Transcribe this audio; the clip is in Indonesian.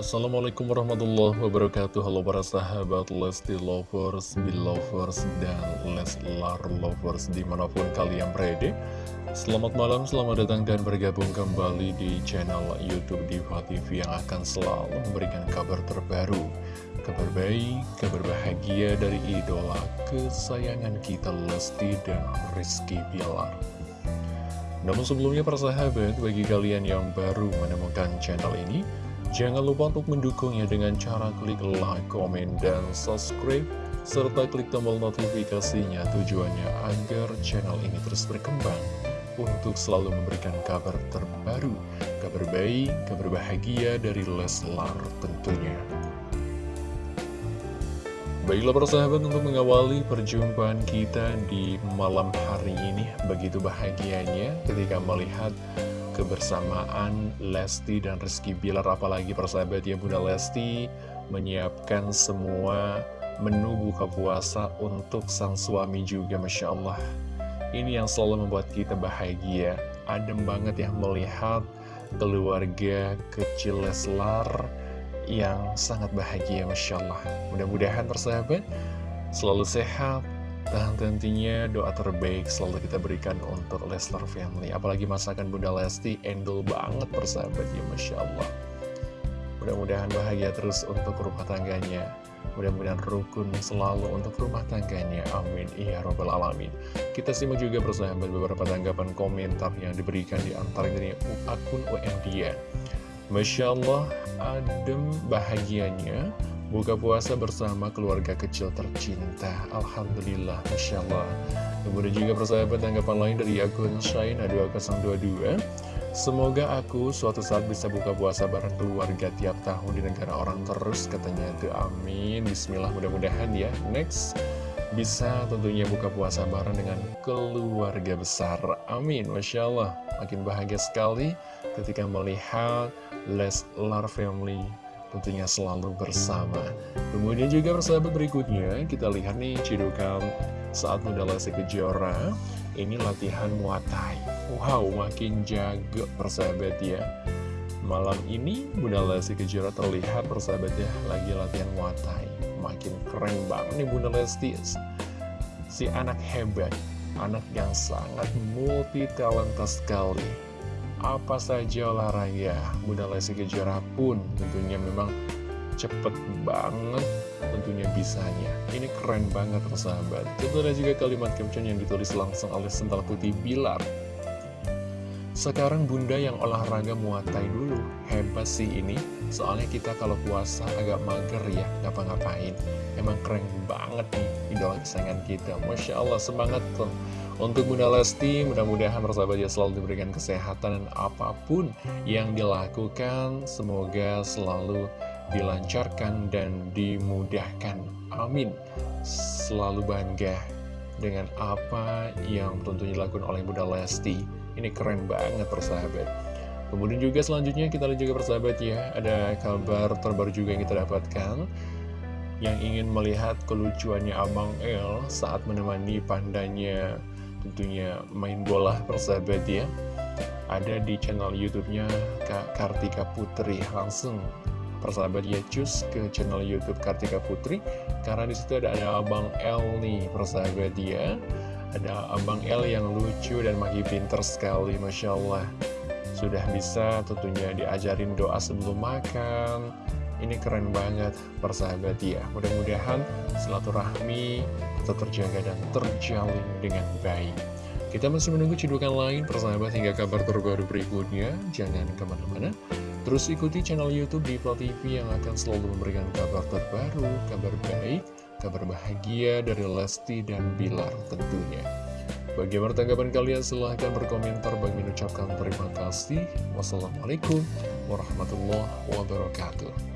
Assalamualaikum warahmatullahi wabarakatuh. Halo para sahabat Lesti Lovers, Belovers, dan Leslar Lovers di mana pun kalian berada. Selamat malam, selamat datang dan bergabung kembali di channel Youtube Diva TV Yang akan selalu memberikan kabar terbaru Kabar baik, kabar bahagia dari idola kesayangan kita Lesti dan Rizky Bilar. Namun sebelumnya para sahabat, bagi kalian yang baru menemukan channel ini, Jangan lupa untuk mendukungnya dengan cara klik like, komen, dan subscribe, serta klik tombol notifikasinya tujuannya agar channel ini terus berkembang untuk selalu memberikan kabar terbaru, kabar baik, kabar bahagia dari Leslar tentunya. Baiklah persahabat untuk mengawali perjumpaan kita di malam hari ini Begitu bahagianya ketika melihat kebersamaan Lesti dan Rizky Bilar apalagi persahabat ya Bunda Lesti menyiapkan semua menu buka puasa untuk sang suami juga Masya Allah. Ini yang selalu membuat kita bahagia. Adem banget ya melihat keluarga kecil Leslar yang sangat bahagia Masya Allah. Mudah-mudahan persahabat selalu sehat dan tentunya doa terbaik selalu kita berikan untuk Leslar Family. Apalagi masakan Bunda Lesti, endul banget persahabat ya Masya Allah. Mudah-mudahan bahagia terus untuk rumah tangganya. Mudah-mudahan rukun selalu untuk rumah tangganya. Amin. Ya Robbal Alamin. Kita simak juga persahabat beberapa tanggapan komentar yang diberikan di antara dari akun UNDIA Masya Allah, adem bahagianya Buka puasa bersama keluarga kecil tercinta. Alhamdulillah, Masya Allah. Kemudian juga persahabat tanggapan lain dari akun Shine 2022 Semoga aku suatu saat bisa buka puasa bareng keluarga tiap tahun di negara orang terus Katanya itu. Amin. Bismillah mudah-mudahan ya. Next bisa tentunya buka puasa bareng dengan keluarga besar. Amin. Masya Allah. Makin bahagia sekali ketika melihat Leslar Family tentunya selalu bersama. Kemudian juga persahabat berikutnya kita lihat nih cidukan saat Bunda Lesti Kejora. Ini latihan muatai Wow makin jago persahabat ya. Malam ini Bunda Lesti Kejora terlihat persahabat ya lagi latihan muatai Makin keren banget nih Bunda Lesti. Si anak hebat Anak yang sangat multi talenta sekali apa saja olahraga? Bunda Lesti Kejora pun tentunya memang cepet banget tentunya bisanya. Ini keren banget persahabat ada juga kalimat caption yang ditulis langsung oleh Sental Putih Bilar. Sekarang bunda yang olahraga muatai dulu. Hebat sih ini. Soalnya kita kalau puasa agak mager ya Ngapa-ngapain. Emang keren banget nih Idola kesayangan kita. Masya Allah semangat tuh untuk Bunda Lesti, mudah-mudahan persahabat ya selalu diberikan kesehatan dan apa pun yang dilakukan, semoga selalu dilancarkan dan dimudahkan. Amin. Selalu bangga dengan apa yang tentunya dilakukan oleh Bunda Lesti. Ini keren banget persahabat. Kemudian juga selanjutnya kita lihat juga persahabat ya, ada kabar terbaru juga yang kita dapatkan yang ingin melihat kelucuannya Abang El saat menemani pandanya tentunya main bola persahabat ya ada di channel YouTube-nya Kak Kartika Putri. Langsung persahabat ya cus ke channel YouTube Kartika Putri. Karena di situ ada, ada Abang L nih persahabat ya ada Abang L yang lucu dan makin pinter sekali Masya Allah. Sudah bisa tentunya diajarin doa sebelum makan ini keren banget persahabat ya Mudah-mudahan silaturahmi tetap terjaga dan terjalin dengan baik Kita masih menunggu cidukan lain persahabat hingga kabar terbaru berikutnya Jangan ke mana-mana Terus ikuti channel Youtube di TV yang akan selalu memberikan kabar terbaru, kabar baik, kabar bahagia dari Lesti dan Bilar tentunya Bagaimana tanggapan kalian? Silahkan berkomentar. Bagi mengucapkan terima kasih. Wassalamualaikum warahmatullahi wabarakatuh.